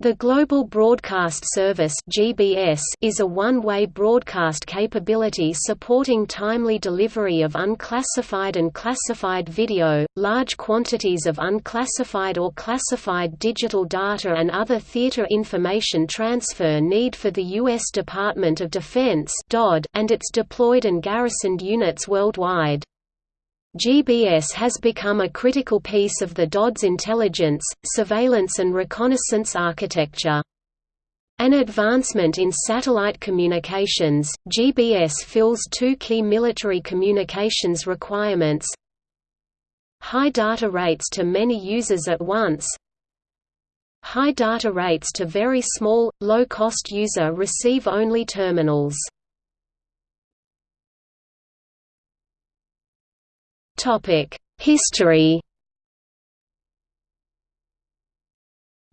The Global Broadcast Service (GBS) is a one-way broadcast capability supporting timely delivery of unclassified and classified video, large quantities of unclassified or classified digital data and other theater information transfer need for the U.S. Department of Defense and its deployed and garrisoned units worldwide. GBS has become a critical piece of the DoD's intelligence, surveillance and reconnaissance architecture. An advancement in satellite communications, GBS fills two key military communications requirements. High data rates to many users at once. High data rates to very small, low-cost user receive-only terminals History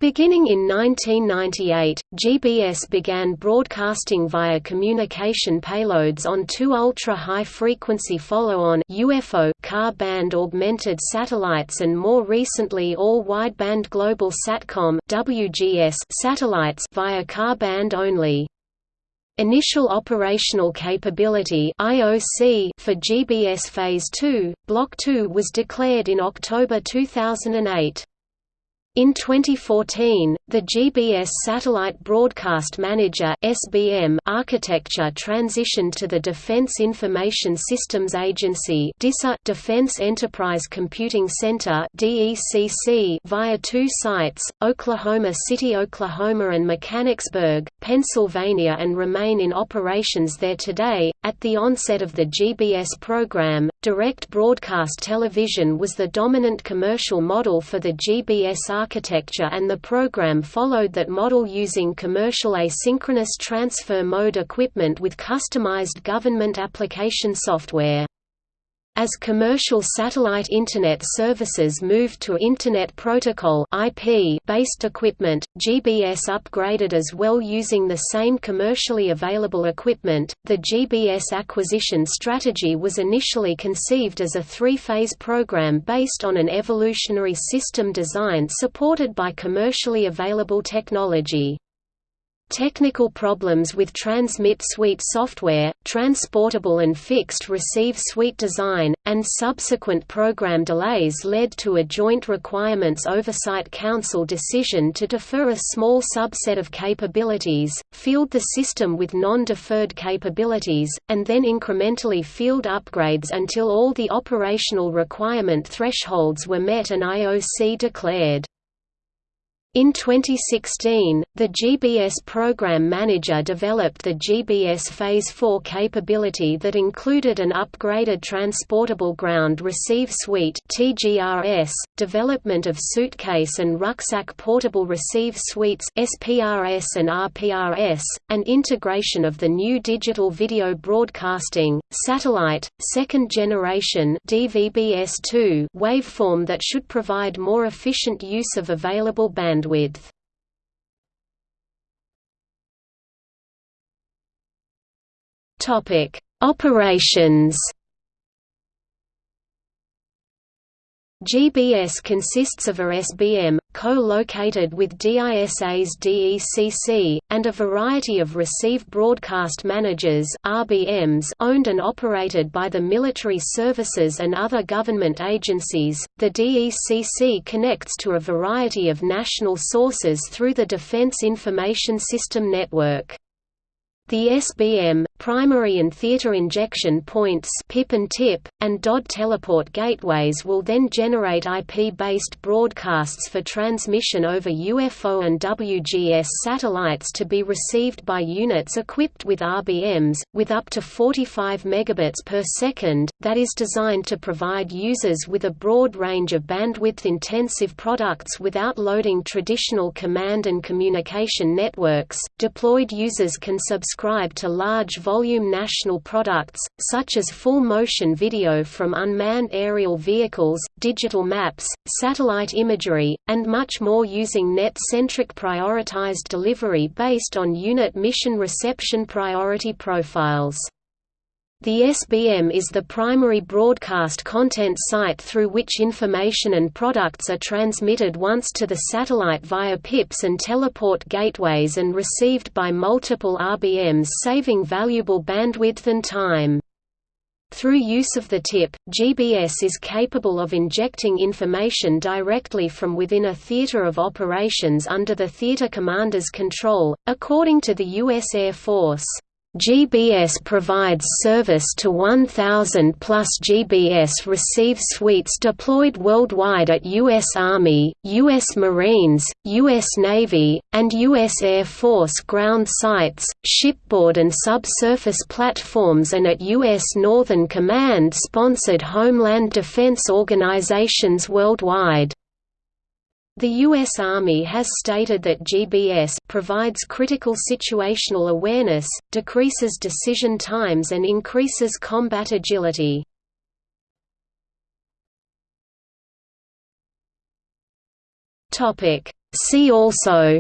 Beginning in 1998, GBS began broadcasting via communication payloads on two ultra-high-frequency follow-on UFO Ka-band augmented satellites and more recently all wideband global satcom satellites via Ka-band only. Initial Operational Capability (IOC) for GBS Phase 2, Block 2 was declared in October 2008. In 2014, the GBS Satellite Broadcast Manager (SBM) architecture transitioned to the Defense Information Systems Agency (DISA) Defense Enterprise Computing Center (DECC) via two sites, Oklahoma City, Oklahoma and Mechanicsburg, Pennsylvania and remain in operations there today. At the onset of the GBS program, direct broadcast television was the dominant commercial model for the GBS architecture and the program followed that model using commercial asynchronous transfer mode equipment with customized government application software. As commercial satellite Internet services moved to Internet Protocol IP-based equipment, GBS upgraded as well using the same commercially available equipment. The GBS acquisition strategy was initially conceived as a three-phase program based on an evolutionary system design supported by commercially available technology. Technical problems with transmit suite software, transportable and fixed receive suite design, and subsequent program delays led to a Joint Requirements Oversight Council decision to defer a small subset of capabilities, field the system with non-deferred capabilities, and then incrementally field upgrades until all the operational requirement thresholds were met and IOC declared. In 2016, the GBS Program Manager developed the GBS Phase 4 capability that included an upgraded Transportable Ground Receive Suite (TGRS), development of Suitcase and Rucksack Portable Receive Suites (SPRS and RPRS), and integration of the new digital video broadcasting satellite second generation DVB-S2 waveform that should provide more efficient use of available bandwidth bandwidth. Topic: Operations. GBS consists of a SBM, co-located with DISA's DECC, and a variety of Receive Broadcast Managers RBMs owned and operated by the military services and other government agencies. The DECC connects to a variety of national sources through the Defense Information System Network. The SBM, primary and theater injection points PIP and TIP, and DOD teleport gateways will then generate IP-based broadcasts for transmission over UFO and WGS satellites to be received by units equipped with RBMs, with up to 45 megabits per second, that is designed to provide users with a broad range of bandwidth-intensive products without loading traditional command and communication networks. Deployed users can subscribe to large-volume national products, such as full-motion video from unmanned aerial vehicles, digital maps, satellite imagery, and much more using net-centric prioritized delivery based on unit mission reception priority profiles. The SBM is the primary broadcast content site through which information and products are transmitted once to the satellite via PIPs and teleport gateways and received by multiple RBMs saving valuable bandwidth and time. Through use of the tip, GBS is capable of injecting information directly from within a theater of operations under the theater commander's control, according to the U.S. Air Force. GBS provides service to 1,000 plus GBS receive suites deployed worldwide at U.S. Army, U.S. Marines, U.S. Navy, and U.S. Air Force ground sites, shipboard and subsurface platforms and at U.S. Northern Command-sponsored Homeland Defense organizations worldwide. The U.S. Army has stated that GBS provides critical situational awareness, decreases decision times and increases combat agility. See also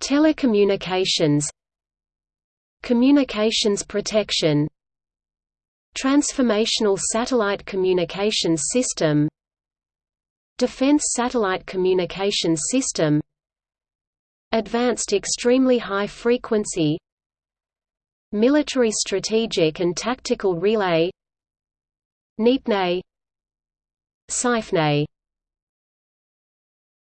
Telecommunications Communications protection Transformational Satellite Communications System. Defense Satellite Communications System. Advanced Extremely High Frequency. Military Strategic and Tactical Relay. NITNE SIFNE